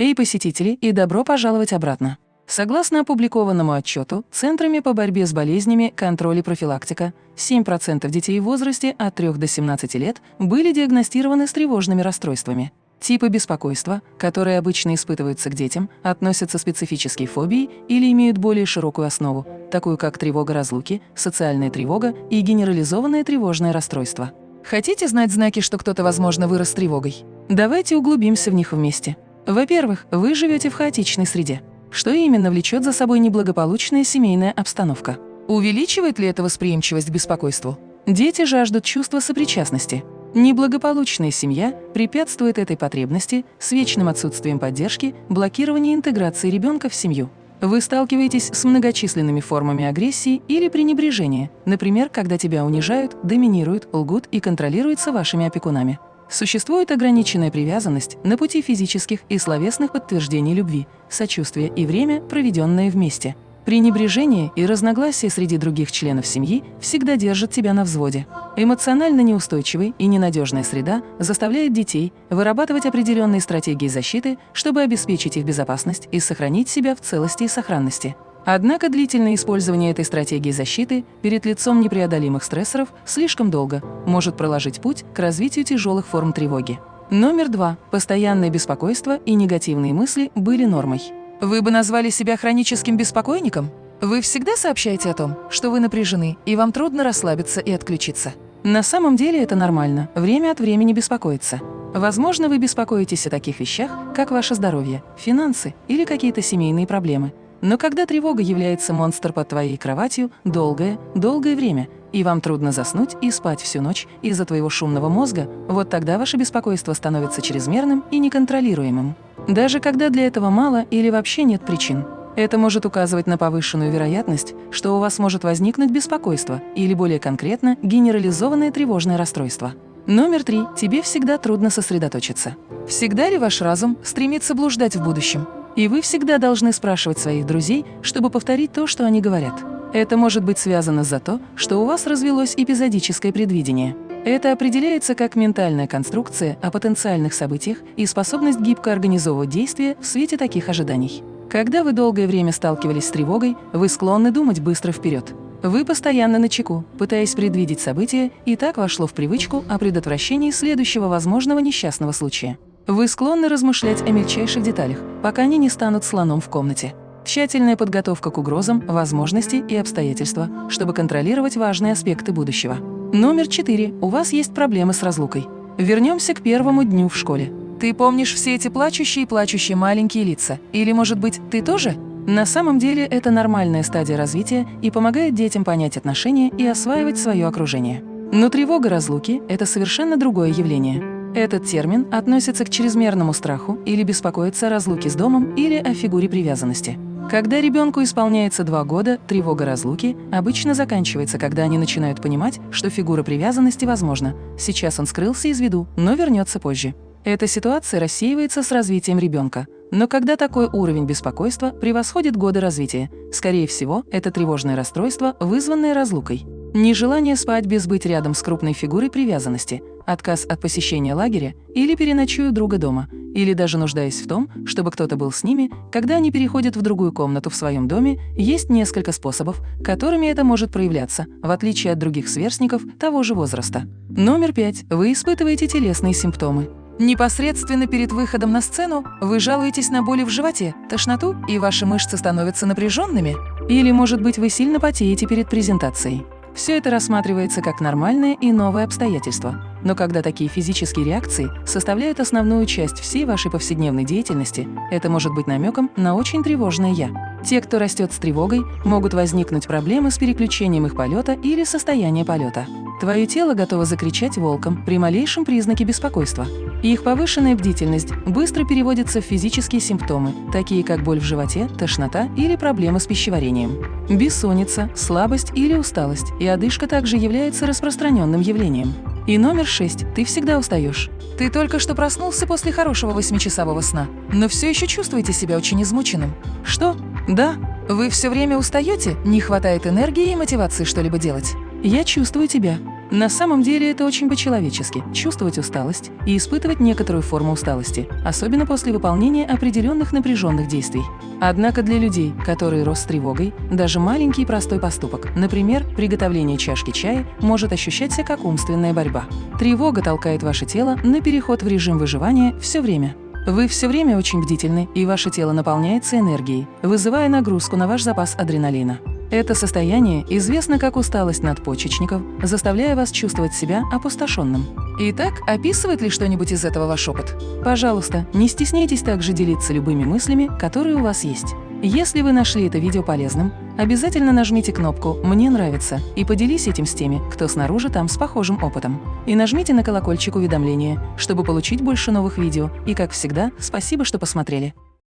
Эй, посетители, и добро пожаловать обратно! Согласно опубликованному отчету Центрами по борьбе с болезнями, контроль и профилактика, 7% детей в возрасте от 3 до 17 лет были диагностированы с тревожными расстройствами. Типы беспокойства, которые обычно испытываются к детям, относятся к специфической фобии или имеют более широкую основу, такую как тревога разлуки, социальная тревога и генерализованное тревожное расстройство. Хотите знать знаки, что кто-то, возможно, вырос тревогой? Давайте углубимся в них вместе. Во-первых, вы живете в хаотичной среде. Что именно влечет за собой неблагополучная семейная обстановка? Увеличивает ли это восприимчивость к беспокойству? Дети жаждут чувства сопричастности. Неблагополучная семья препятствует этой потребности с вечным отсутствием поддержки, блокированием интеграции ребенка в семью. Вы сталкиваетесь с многочисленными формами агрессии или пренебрежения, например, когда тебя унижают, доминируют, лгут и контролируются вашими опекунами. Существует ограниченная привязанность на пути физических и словесных подтверждений любви, сочувствия и время, проведенное вместе. Пренебрежение и разногласия среди других членов семьи всегда держат тебя на взводе. Эмоционально неустойчивая и ненадежная среда заставляет детей вырабатывать определенные стратегии защиты, чтобы обеспечить их безопасность и сохранить себя в целости и сохранности. Однако длительное использование этой стратегии защиты перед лицом непреодолимых стрессоров слишком долго может проложить путь к развитию тяжелых форм тревоги. Номер два. Постоянное беспокойство и негативные мысли были нормой. Вы бы назвали себя хроническим беспокойником? Вы всегда сообщаете о том, что вы напряжены и вам трудно расслабиться и отключиться. На самом деле это нормально, время от времени беспокоиться. Возможно, вы беспокоитесь о таких вещах, как ваше здоровье, финансы или какие-то семейные проблемы – но когда тревога является монстр под твоей кроватью долгое, долгое время, и вам трудно заснуть и спать всю ночь из-за твоего шумного мозга, вот тогда ваше беспокойство становится чрезмерным и неконтролируемым. Даже когда для этого мало или вообще нет причин. Это может указывать на повышенную вероятность, что у вас может возникнуть беспокойство или, более конкретно, генерализованное тревожное расстройство. Номер три. Тебе всегда трудно сосредоточиться. Всегда ли ваш разум стремится блуждать в будущем? И вы всегда должны спрашивать своих друзей, чтобы повторить то, что они говорят. Это может быть связано за то, что у вас развелось эпизодическое предвидение. Это определяется как ментальная конструкция о потенциальных событиях и способность гибко организовывать действия в свете таких ожиданий. Когда вы долгое время сталкивались с тревогой, вы склонны думать быстро вперед. Вы постоянно на чеку, пытаясь предвидеть события, и так вошло в привычку о предотвращении следующего возможного несчастного случая. Вы склонны размышлять о мельчайших деталях, пока они не станут слоном в комнате. Тщательная подготовка к угрозам, возможности и обстоятельства, чтобы контролировать важные аспекты будущего. Номер четыре. У вас есть проблемы с разлукой. Вернемся к первому дню в школе. Ты помнишь все эти плачущие и плачущие маленькие лица? Или, может быть, ты тоже? На самом деле это нормальная стадия развития и помогает детям понять отношения и осваивать свое окружение. Но тревога разлуки – это совершенно другое явление. Этот термин относится к чрезмерному страху или беспокоиться о разлуке с домом или о фигуре привязанности. Когда ребенку исполняется два года, тревога разлуки обычно заканчивается, когда они начинают понимать, что фигура привязанности возможна. Сейчас он скрылся из виду, но вернется позже. Эта ситуация рассеивается с развитием ребенка. Но когда такой уровень беспокойства превосходит годы развития, скорее всего, это тревожное расстройство, вызванное разлукой. Нежелание спать без быть рядом с крупной фигурой привязанности, отказ от посещения лагеря или переночую друга дома, или даже нуждаясь в том, чтобы кто-то был с ними, когда они переходят в другую комнату в своем доме, есть несколько способов, которыми это может проявляться, в отличие от других сверстников того же возраста. Номер пять. Вы испытываете телесные симптомы. Непосредственно перед выходом на сцену вы жалуетесь на боли в животе, тошноту, и ваши мышцы становятся напряженными? Или, может быть, вы сильно потеете перед презентацией? Все это рассматривается как нормальное и новое обстоятельство. Но когда такие физические реакции составляют основную часть всей вашей повседневной деятельности, это может быть намеком на очень тревожное «я». Те, кто растет с тревогой, могут возникнуть проблемы с переключением их полета или состояния полета. Твое тело готово закричать волком при малейшем признаке беспокойства. Их повышенная бдительность быстро переводится в физические симптомы, такие как боль в животе, тошнота или проблемы с пищеварением. Бессонница, слабость или усталость и одышка также являются распространенным явлением. И номер шесть. Ты всегда устаешь. Ты только что проснулся после хорошего восьмичасового сна, но все еще чувствуете себя очень измученным. Что? Да. Вы все время устаете? Не хватает энергии и мотивации что-либо делать? Я чувствую тебя. На самом деле это очень по-человечески – чувствовать усталость и испытывать некоторую форму усталости, особенно после выполнения определенных напряженных действий. Однако для людей, которые рос с тревогой, даже маленький простой поступок, например, приготовление чашки чая, может ощущаться как умственная борьба. Тревога толкает ваше тело на переход в режим выживания все время. Вы все время очень бдительны, и ваше тело наполняется энергией, вызывая нагрузку на ваш запас адреналина. Это состояние известно как усталость надпочечников, заставляя вас чувствовать себя опустошенным. Итак, описывает ли что-нибудь из этого ваш опыт? Пожалуйста, не стесняйтесь также делиться любыми мыслями, которые у вас есть. Если вы нашли это видео полезным, обязательно нажмите кнопку «Мне нравится» и поделись этим с теми, кто снаружи там с похожим опытом. И нажмите на колокольчик уведомления, чтобы получить больше новых видео. И, как всегда, спасибо, что посмотрели.